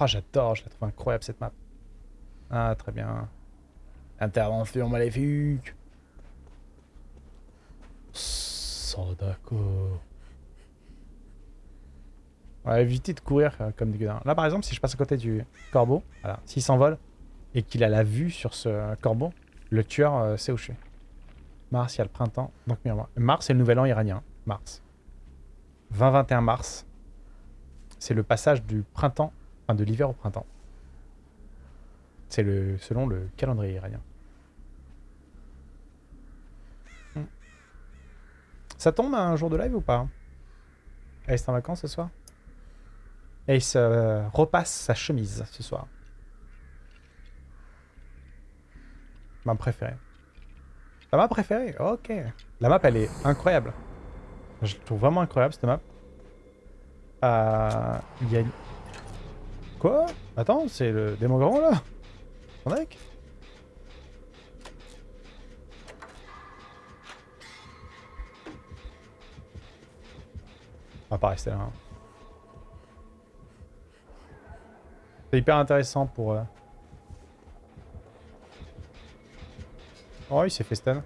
Oh, j'adore, je la trouve incroyable cette map. Ah, très bien. Intervention maléfique. On va éviter de courir euh, comme des gars. Là, par exemple, si je passe à côté du corbeau, s'il s'envole et qu'il a la vue sur ce corbeau, le tueur euh, sait où je suis. Mars, il y a le printemps. Donc, Mars, c'est le nouvel an iranien. Mars. 20-21 mars. C'est le passage du printemps, enfin de l'hiver au printemps. C'est le selon le calendrier iranien. Ça tombe un jour de live ou pas? Est-ce en vacances ce soir? Ace euh, repasse sa chemise ce soir. Ma préférée. La map préférée Ok. La map, elle est incroyable. Je la trouve vraiment incroyable, cette map. Euh, y a... Quoi? Attends, c'est le démon grand, là? Son deck? On va pas rester là. Hein. C'est hyper intéressant pour... Euh... Oh, il s'est fait stun.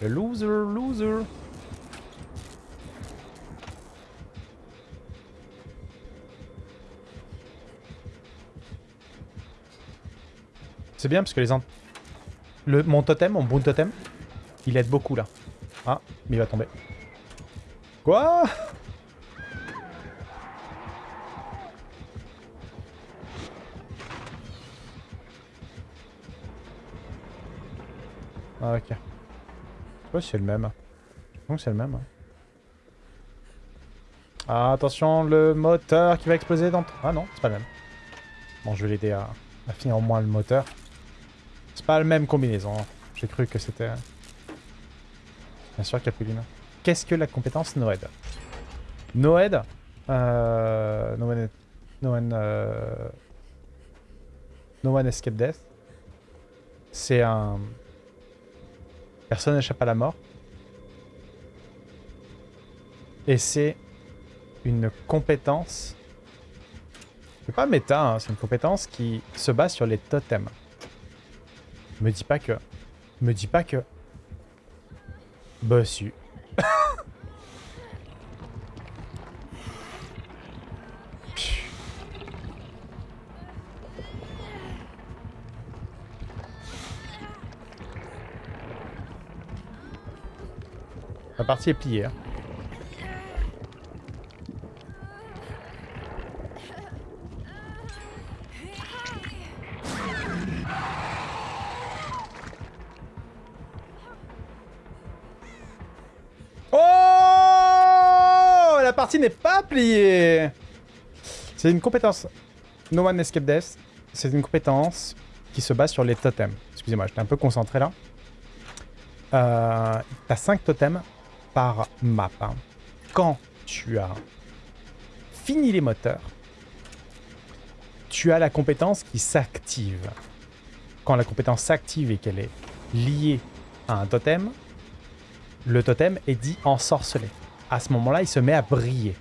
Le loser, loser. C'est bien parce que les... Le, mon totem, mon boon totem, il aide beaucoup là. Ah, mais il va tomber. Quoi? Ah, ok. Je sais pas si c'est le même. Je c'est le même. Ah, attention, le moteur qui va exploser dans... Ah non, c'est pas le même. Bon, je vais l'aider à, finir au moins le moteur. C'est pas la même combinaison. J'ai cru que c'était... Bien sûr, Capuline. Qu'est-ce que la compétence Noed Noed euh, No one... No. Euh, no one Escape Death. C'est un... Personne n'échappe à la mort. Et c'est une compétence... C'est pas méta, hein, c'est une compétence qui se base sur les totems. Me dis pas que... Me dis pas que... Bah si. La partie est pliée. Hein. Oh La partie n'est pas pliée C'est une compétence. No One Escape Death. C'est une compétence qui se base sur les totems. Excusez-moi, j'étais un peu concentré là. Euh, T'as 5 totems par map. Hein. Quand tu as fini les moteurs, tu as la compétence qui s'active. Quand la compétence s'active et qu'elle est liée à un totem, le totem est dit ensorcelé. À ce moment-là, il se met à briller.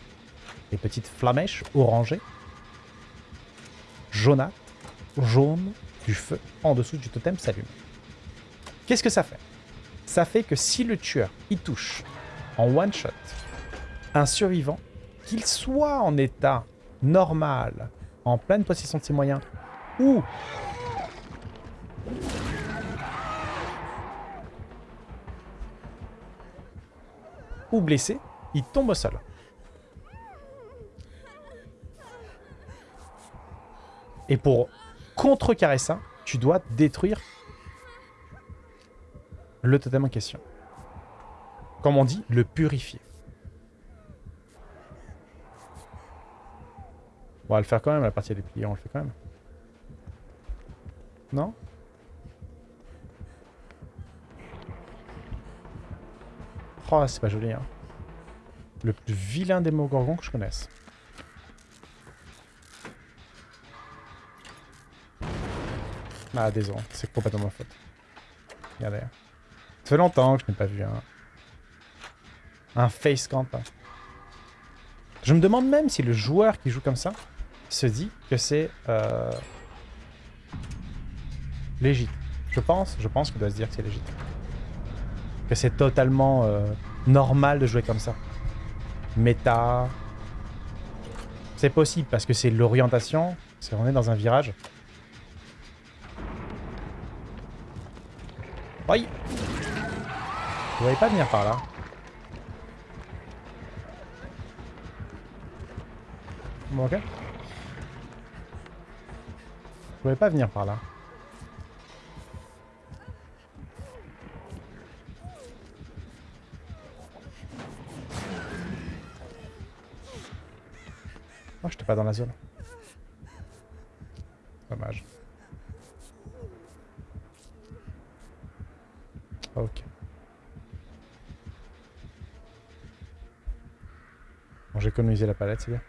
Les petites flamèches orangées, jaunâtres, jaunes, du feu en dessous du totem s'allume. Qu'est-ce que ça fait? Ça fait que si le tueur y touche en one shot un survivant, qu'il soit en état normal, en pleine possession de ses moyens, ou blessé, il tombe au sol. Et pour contrecarrer ça, tu dois détruire le totem en question comme on dit, le purifier. on va le faire quand même, la partie des pliés, on le fait quand même. Non? Oh, c'est pas joli, hein. Le plus vilain démogorgon que je connaisse. Ah, désolé, c'est complètement ma faute. Regardez. Ça fait longtemps que je n'ai pas vu un... Un face camp. Je me demande même si le joueur qui joue comme ça se dit que c'est euh, légit. Je pense, je pense qu'il doit se dire que c'est légit. Que c'est totalement euh, normal de jouer comme ça. Méta. C'est possible parce que c'est l'orientation. C'est on est dans un virage. Oui. Vous voyez pas venir par là. Bon, ok. Vous pouvez pas venir par là. Oh, j'étais pas dans la zone. Dommage. Ok. Bon, j'ai économisé la palette, c'est bien.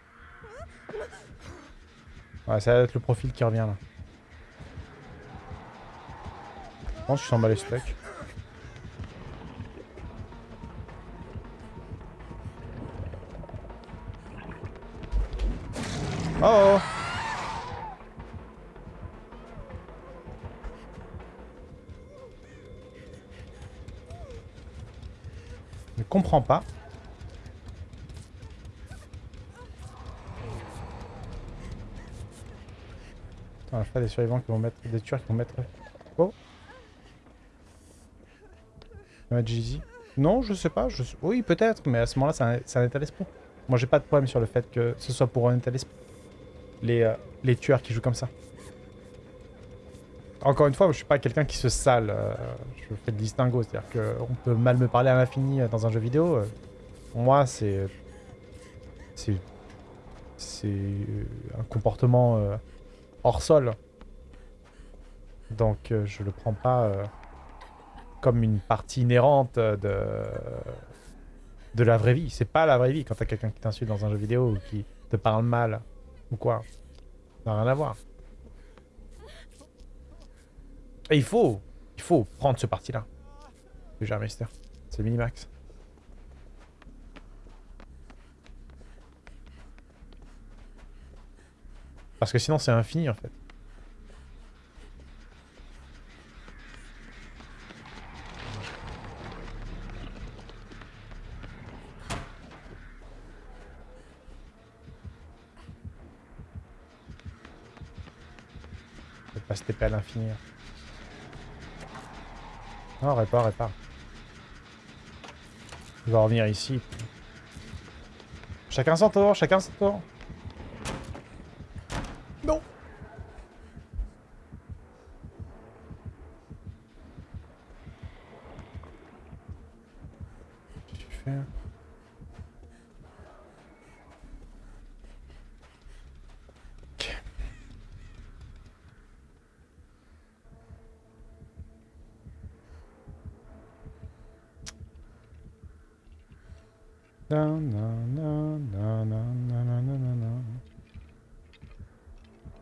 Ça va être le profil qui revient là. Je pense que je suis en bas les stocks. Oh, oh Je ne comprends pas. Des survivants qui vont mettre. des tueurs qui vont mettre. Oh Jeezy. Non, je sais pas. Je... Oui, peut-être, mais à ce moment-là, c'est un, un état d'esprit. Moi, j'ai pas de problème sur le fait que ce soit pour un état d'esprit. Les, euh, les tueurs qui jouent comme ça. Encore une fois, je suis pas quelqu'un qui se sale. euh, je fais le distinguo. C'est-à-dire qu'on peut mal me parler à l'infini euh, dans un jeu vidéo. moi, c'est. C'est. C'est un comportement hors sol. Donc, euh, je le prends pas euh, comme une partie inhérente euh, de. de la vraie vie. C'est pas la vraie vie quand t'as quelqu'un qui t'insulte dans un jeu vidéo ou qui te parle mal ou quoi. Ça n'a rien à voir. Et il faut, il faut prendre ce parti-là. Déjà, Mister. C'est minimax. Parce que sinon, c'est infini, en fait. Je pas se TP à l'infini. hein. Non, répare, répare. Il va revenir ici. Chacun son tour, chacun son tour.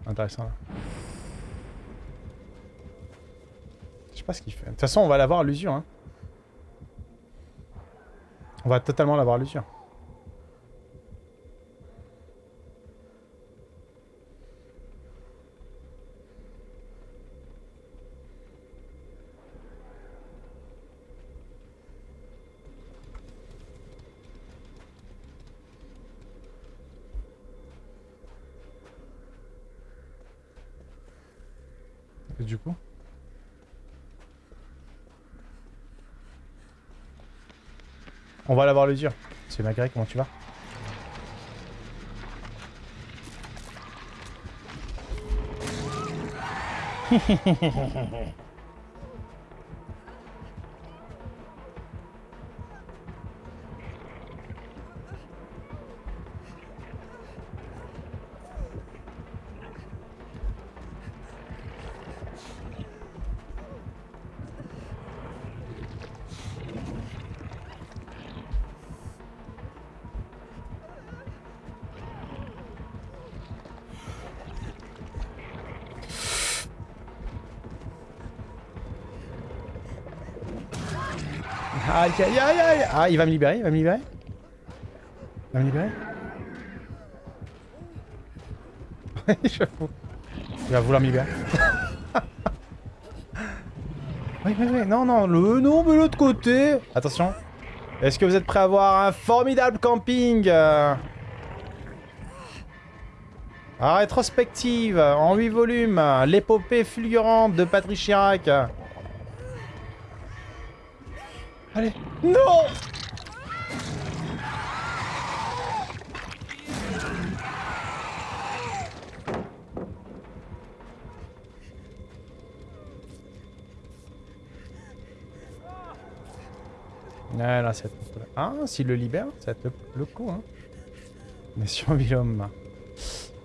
Intéressant là. Je sais pas ce qu'il fait. De toute façon, on va l'avoir l'usure. Hein. On va totalement l'avoir l'usure. Et du coup On va l'avoir l'usure. C'est Magret, comment tu vas Aïe aïe aïe aïe Ah, il va me libérer, il va me libérer La me libérer. Il va vouloir me libérer. oui, oui, oui. Non, non, le non, mais l'autre côté. Attention. Est-ce que vous êtes prêts à voir un formidable camping? Rétrospective, en 8 volumes, l'épopée fulgurante de Patrick Chirac. Allez. Non Ah, là, c'est... Ah, s'il le libère, ça va être le, coup, hein. Mais sur l'homme.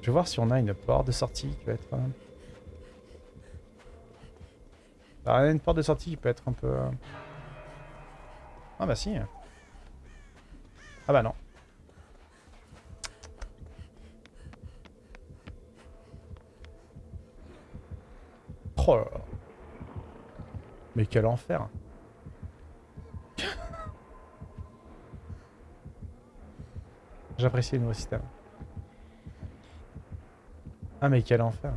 Je vais voir si on a une porte de sortie qui peut être... Euh, ah, une porte de sortie qui peut être un peu... Ah bah si. Ah bah non. Oh. Mais quel enfer. J'apprécie le nouveau système. Ah mais quel enfer.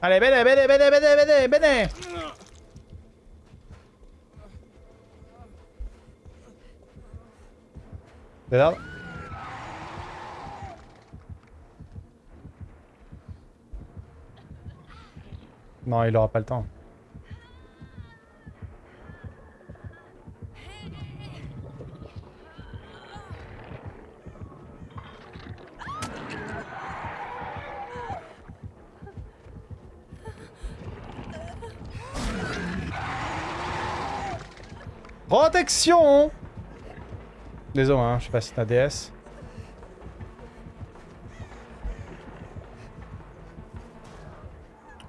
Allez, bene, bene, bene, bene, bene, bene Regarde. Non, il aura pas le temps. Protection Désolé, hein, je sais pas si t'as DS.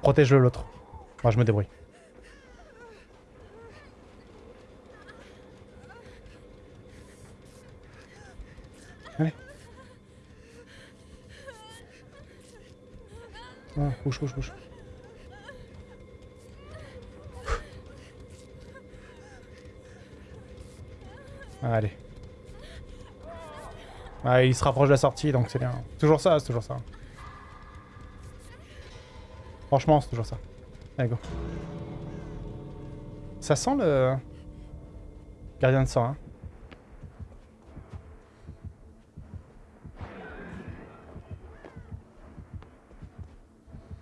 Protège-le l'autre. Moi je me débrouille. Allez. Oh, bouge, bouge, bouge. Allez. Ah, il se rapproche de la sortie, donc c'est bien. Toujours ça, c'est toujours ça. Franchement, c'est toujours ça. Allez, go. Ça sent le... Gardien de sang, hein.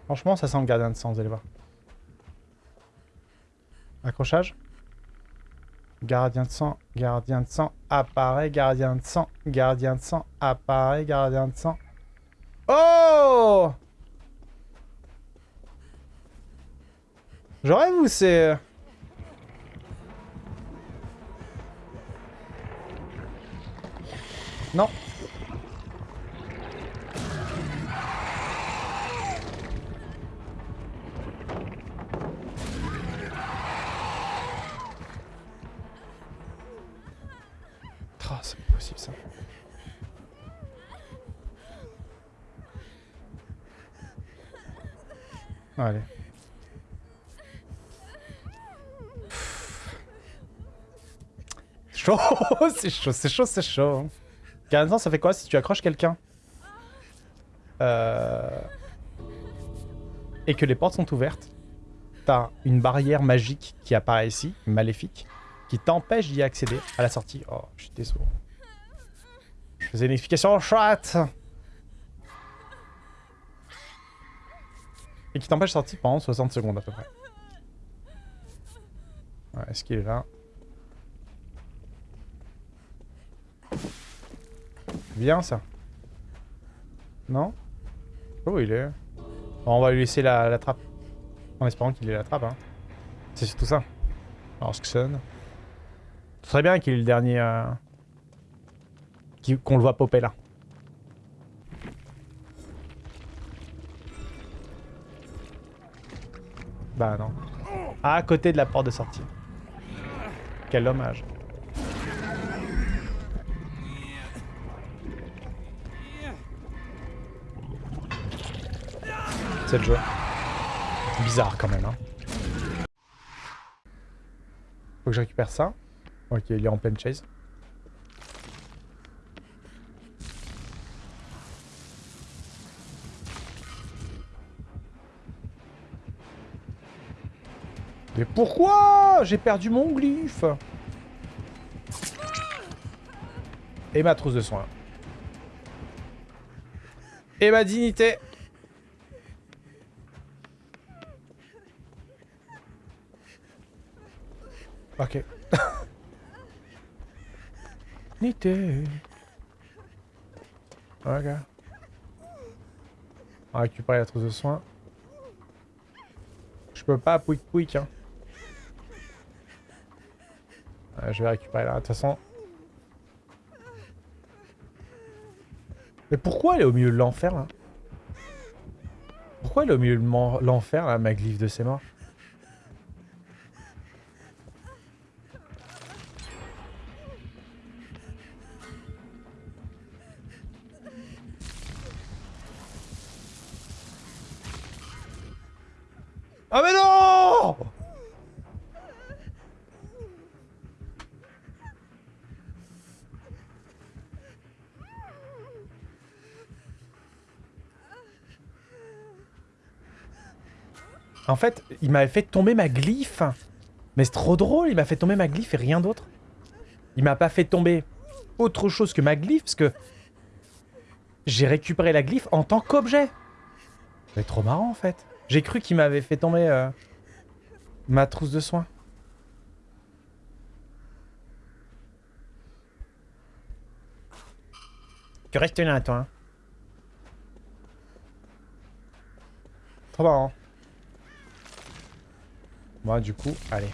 Franchement, ça sent le gardien de sang, vous allez voir. Accrochage Gardien de sang, gardien de sang, apparaît, gardien de sang, gardien de sang, apparaît, gardien de sang. Oh J'aurais vous c'est... Non. Allez. Chaud C'est chaud, c'est chaud, c'est chaud. Carrément, ça fait quoi si tu accroches quelqu'un? Euh... Et que les portes sont ouvertes T'as une barrière magique qui apparaît ici, maléfique, qui t'empêche d'y accéder à la sortie. Oh, je suis désolé. Faisais une explication en chat? Et qui t'empêche de sortir pendant 60 secondes à peu près. Ouais, est-ce qu'il est là? Bien ça. Non? Oh il est. on va lui laisser la, trappe. En espérant qu'il ait la trappe. Hein. C'est surtout ça. Alors sonne. Ce bien qu'il ait le dernier... Euh... Qu'on le voit popper là. Bah non. À côté de la porte de sortie. Quel dommage. C'est le jeu. Bizarre quand même, hein. Faut que je récupère ça. Ok, il est en pleine chase. Mais pourquoi J'ai perdu mon glyphe Et ma trousse de soins. Et ma dignité Ok. Dignité. Ok. On va récupérer la trousse de soins. Je peux pas pouic pouic hein. Je vais récupérer là. De toute façon, Mais pourquoi elle est au milieu de l'enfer, là? Pourquoi elle est au milieu de l'enfer, là, ma glyphe de ses morts? En fait, il m'avait fait tomber ma glyphe. Mais c'est trop drôle, il m'a fait tomber ma glyphe et rien d'autre. Il m'a pas fait tomber autre chose que ma glyphe, parce que j'ai récupéré la glyphe en tant qu'objet. C'est trop marrant, en fait. J'ai cru qu'il m'avait fait tomber euh, ma trousse de soins. Tu restes là, toi. Hein. Trop marrant. Moi, du coup, allez.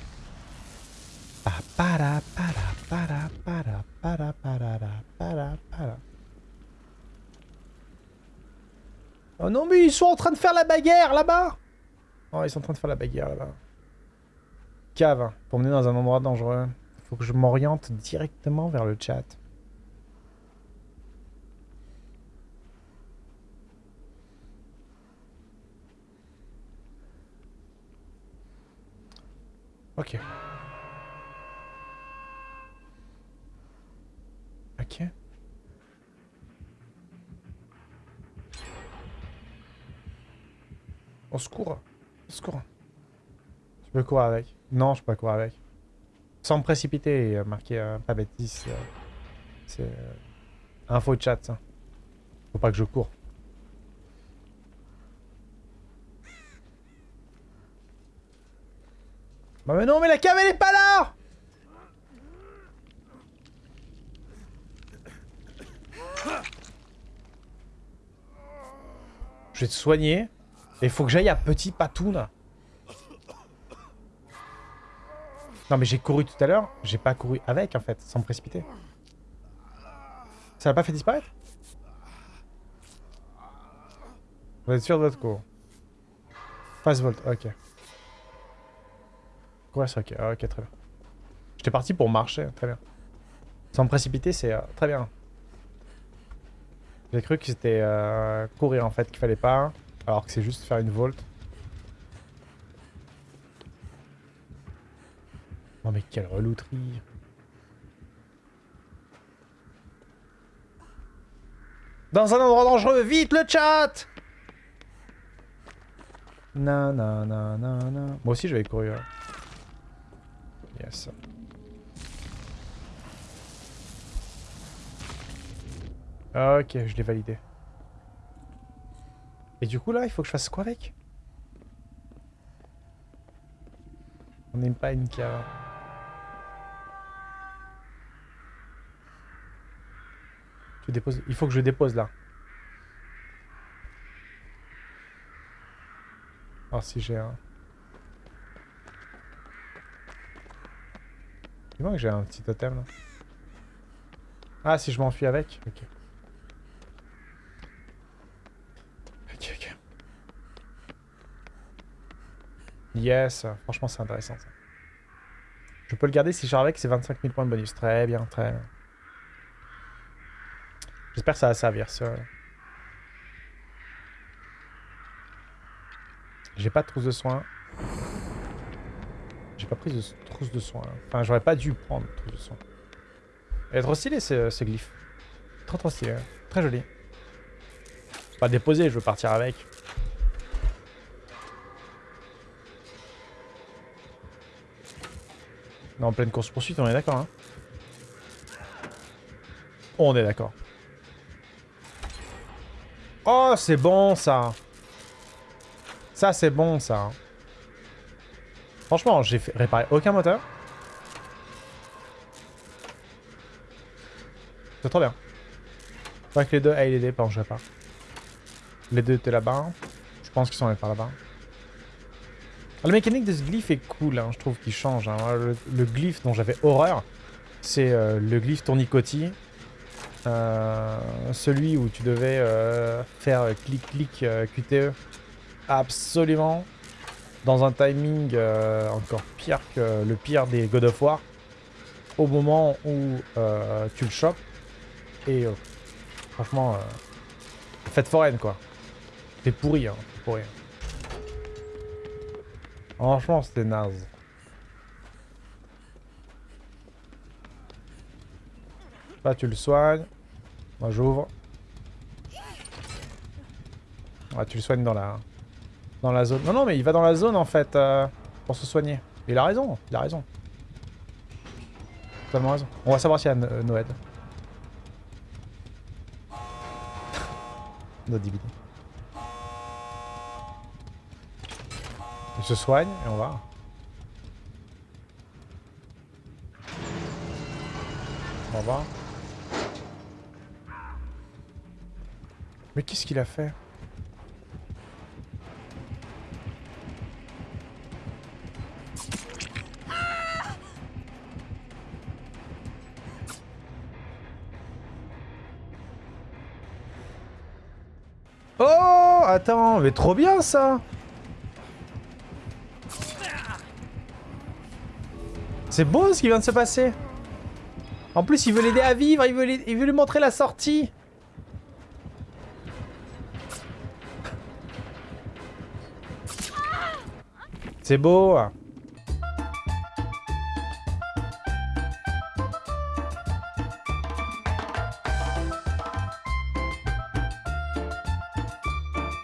Oh non, mais ils sont en train de faire la bagarre là-bas Oh, ils sont en train de faire la bagarre là-bas. Cave, pour mener dans un endroit dangereux. Faut que je m'oriente directement vers le chat. Ok. Ok. Au secours. Au secours. Tu peux courir avec. Non, je peux pas courir avec. Sans me précipiter et marquer euh, pas bêtise. Euh, c'est euh, info chat, ça. Faut pas que je cours. Bah mais non, mais la cave, elle est pas là Je vais te soigner. Et il faut que j'aille à Petit Patoun. Non mais j'ai couru tout à l'heure. J'ai pas couru avec en fait, sans me précipiter. Ça l'a pas fait disparaître? Vous êtes sûr de votre cours? Fast Volt, ok. Ouais, c'est ok. ok, très bien. J'étais parti pour marcher, très bien. Sans précipiter, c'est euh, très bien. J'ai cru que c'était euh, courir en fait qu'il fallait pas, alors que c'est juste faire une volte. Oh mais quelle relouterie Dans un endroit dangereux, vite le chat Non, non, non, non, non. Moi aussi je vais courir. Yes. Ok, je l'ai validé. Et du coup là, il faut que je fasse quoi avec? On n'aime pas une cave. Tu déposes... Il faut que je dépose là. Alors si j'ai un... que j'ai un petit totem là. Ah, si je m'enfuis avec Ok. Ok, ok. Yes, franchement c'est intéressant ça. Je peux le garder si je avec, c'est 25 000 points de bonus. Très bien, très bien. J'espère que ça va servir ça. J'ai pas de trousse de soins. J'ai pas pris de trousse de soins. Enfin, j'aurais pas dû prendre trousse de soins. Elle est trop stylée, ce, ce glyphe. Trop trop stylé. ouais. Très joli. Pas le déposer, je veux partir avec. On est en pleine course-poursuite, on est d'accord, hein On est d'accord. Oh, c'est bon, ça Ça, c'est bon, ça Franchement, j'ai réparer aucun moteur. C'est trop bien. Faudrait que les deux aillent l'aider, pardon, je. Les deux étaient là-bas. Je pense qu'ils sont allés par là-bas. Ah, La mécanique de ce glyphe est cool, hein, je trouve qu'il change. hein. Le, le glyphe dont j'avais horreur, c'est euh, le glyphe tournicotis. Euh, celui où tu devais euh, faire clic-clic euh, QTE. Absolument. Dans un timing euh, encore pire que le pire des God of War. Au moment où euh, tu le chopes. Et euh, franchement, fête foraine quoi. T'es pourri, hein. pourri. Franchement, c'était naze. Là, tu le soignes. Moi, j'ouvre. Ouais, tu le soignes dans la... Dans la zone. Non, non, mais il va dans la zone, en fait, euh, pour se soigner. Il a raison, il a raison. Totalement raison. On va savoir s'il y a euh, Noël. No DVD. Il se soigne, et on va. On va. Mais qu'est-ce qu'il a fait? Attends, mais trop bien ça. C'est beau ce qui vient de se passer. En plus, il veut l'aider à vivre, il veut, il veut lui montrer la sortie. C'est beau